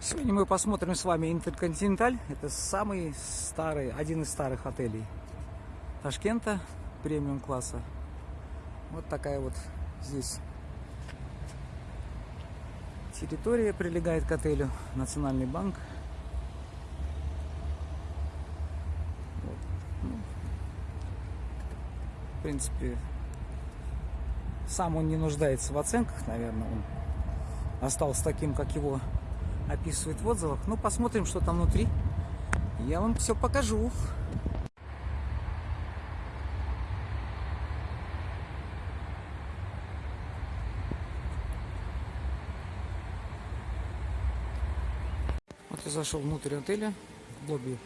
Сегодня мы посмотрим с вами Интерконтиненталь. Это самый старый, один из старых отелей Ташкента, премиум класса. Вот такая вот здесь территория прилегает к отелю. Национальный банк. Вот. Ну, в принципе, сам он не нуждается в оценках, наверное. Он остался таким, как его описывает в отзывах. Ну, посмотрим, что там внутри. Я вам все покажу. Вот я зашел внутрь отеля, в лобби.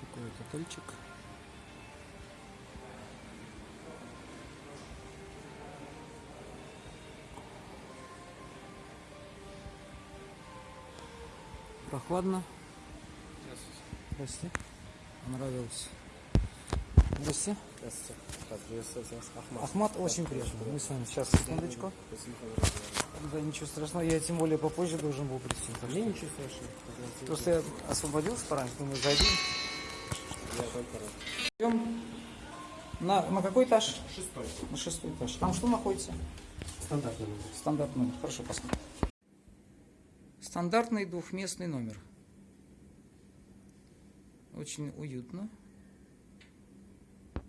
Такой вот отельчик. Прохладно. Здрасте. Понравилось. Здрасте. Здравствуйте. Приветствую вас, Ахмат. Ахмат, очень приятно. Мы с вами сейчас, секундочку. Да, ничего страшного, я тем более попозже должен был прийти. так Мне что- ничего страшного. Здравствуйте. Просто я освободился пораньше, думаю, зайдем. Я только рад. Идем на, на какой этаж? Шестой. На шестой этаж. Там что находится? Стандартный номер. Стандартный номер. Хорошо, посмотрим. Стандартный двухместный номер. Очень уютно.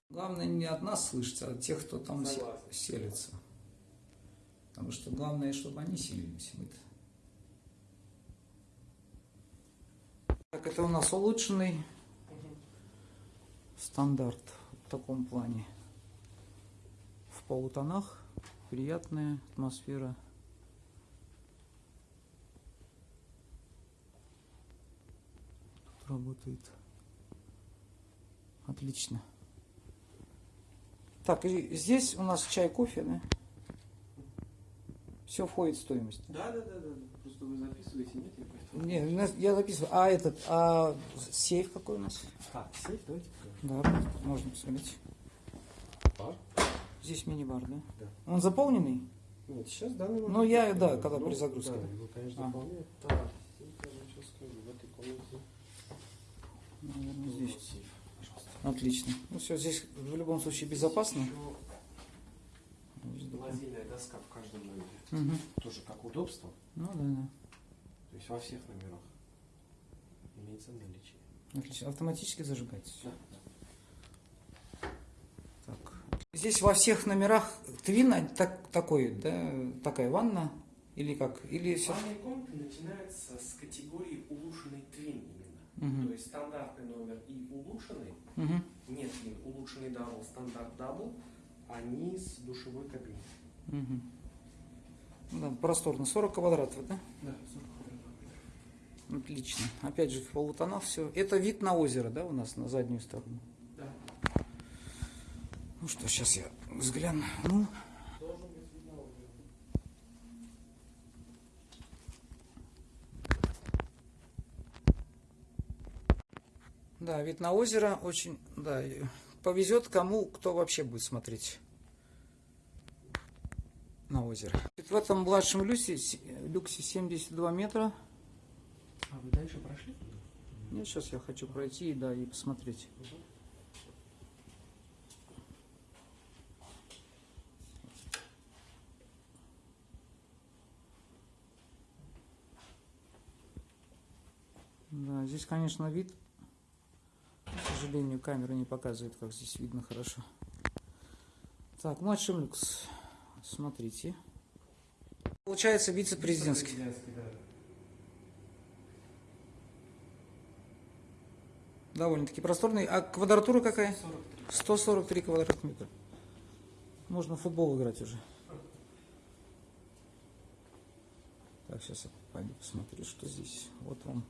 Главное не от нас слышать, а от тех, кто там се- Согласен. селится. Потому что главное, чтобы они селились. мы-то. Так, это у нас улучшенный стандарт в таком плане. В полутонах. Приятная атмосфера. Работает. Отлично. Так, и здесь у нас чай, кофе, да? Все входит в стоимость. Да, да, да, да. Просто вы записываете, нет? Я поэтому... Не, у нас- я записываю. А этот, а сейф какой у нас? А, сейф, давайте покажем. Да, можно посмотреть. Бар? Здесь мини-бар, да? Да. Он заполненный? Нет, сейчас данный момент. Ну, я, да, Ну, когда при загрузке, Да, да. его, конечно, А. заполняет. Так, я сейчас скажу, в этой комнате. Наверное, здесь. Отлично. Ну все, здесь в любом случае безопасно. Лазейная доска в каждом номере. Мгм. Тоже как удобство. Ну да, да. То есть во всех номерах имеется наличие. Отлично. Автоматически зажигается. Да. Так. Здесь во всех номерах twin так, такой, да, такая ванна или как? Или все? Ванная комната начинается с категории улучшенный twin Мгм. То есть стандартный номер и улучшенный, Угу. нет улучшенный double, стандарт double, они с душевой кабиной. Угу. Да, просторно. 40 квадратов, да? Да, Отлично. Опять же в полутонах все. Это вид на озеро, да, у нас на заднюю сторону. Да. Ну что, сейчас я взгляну. Ну, Должен быть видно озеро. Да, вид на озеро очень, да, повезет кому, кто вообще будет смотреть на озеро. В этом младшем люксе, люксе 72 метра. А вы дальше прошли? Нет, сейчас я хочу пройти, да, и посмотреть. Да, здесь, конечно, вид. Сожалению, камера не показывает, как здесь видно хорошо. Так, младший люкс. Смотрите. Получается вице-президентский. Да. Довольно-таки просторный. А квадратура какая? 43. 143 квадратных метра. Можно в футбол играть уже. Так, сейчас я пойду посмотрю, что здесь. Вот вам.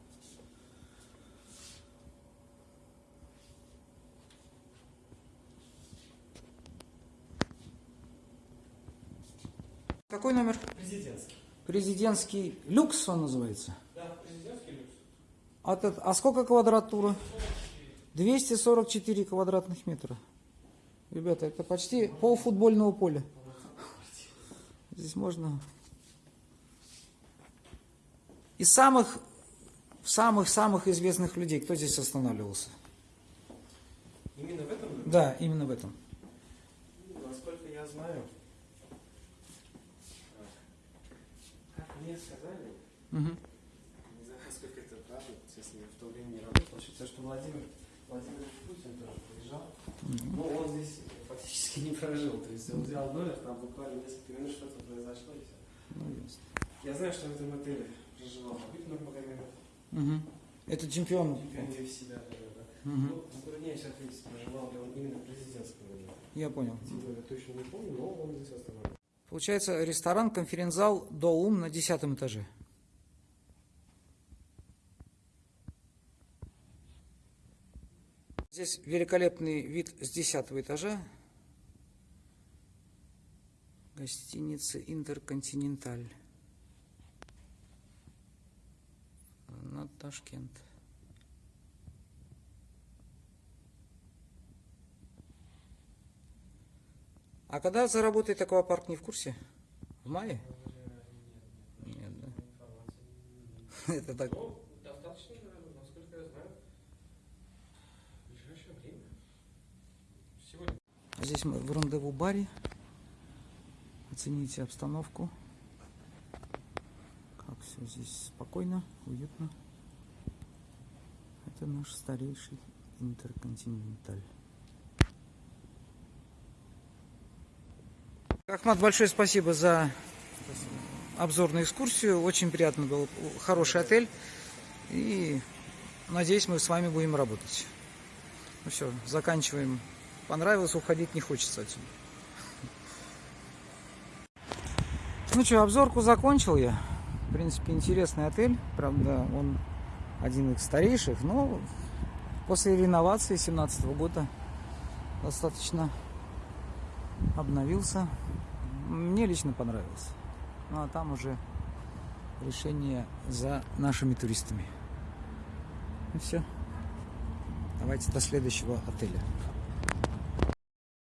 Какой номер? Президентский. Президентский люкс он называется. Да, президентский люкс. А, а сколько квадратура? 244 квадратных метра. Ребята, это почти пол футбольного поля. Здесь можно Из самых, самых-самых известных людей, кто здесь останавливался? Именно в этом? Да, именно в этом. Ну, Насколько я знаю, как мне сказали, не знаю, насколько это правда, честно, я в то время не работал, считаю, что Владимир Владимир Путин тоже приезжал, но он здесь фактически не прожил, то есть он взял номер, там буквально несколько минут что-то произошло и все. Ну, ясно. Я знаю, что в этом отеле проживал Хабиб Нурмагомедов, Мгм. Это чемпион. чемпион UFC, да, да, да. Мгм. Ну, затрудняюсь ответить, проживал ли он именно в президентском доме. Я понял. Титул я точно не помню, но он здесь остановился. Получается, ресторан, конференц-зал Доум на десятом этаже. Здесь великолепный вид с десятого этажа. Гостиница Интерконтиненталь. На Ташкент. А когда заработает аквапарк, не в курсе? В мае? Нет, да? Это так. Ну, достаточно, насколько я знаю, в ближайшее время. Сегодня. Здесь мы в рандеву баре. Оцените обстановку. Как все здесь спокойно, уютно. Это наш старейший интерконтиненталь. Ахмат, большое спасибо за обзорную экскурсию. Очень приятно был. Хороший отель. И надеюсь, мы с вами будем работать. Ну все, заканчиваем. Понравилось, уходить не хочется отсюда. Ну что, обзорку закончил я. В принципе, интересный отель. Правда, он один из старейших, но после реновации 17 года достаточно обновился. Мне лично понравился. Ну а там уже решение за нашими туристами. Ну все. Давайте до следующего отеля.